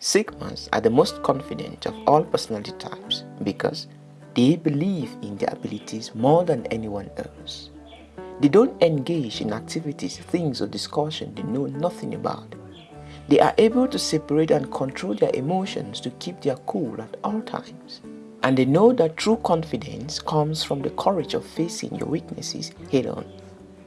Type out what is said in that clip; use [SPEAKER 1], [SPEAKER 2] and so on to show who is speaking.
[SPEAKER 1] Sigmas are the most confident of all personality types because they believe in their abilities more than anyone else. They don't engage in activities, things or discussion they know nothing about. They are able to separate and control their emotions to keep their cool at all times. And they know that true confidence comes from the courage of facing your weaknesses head on.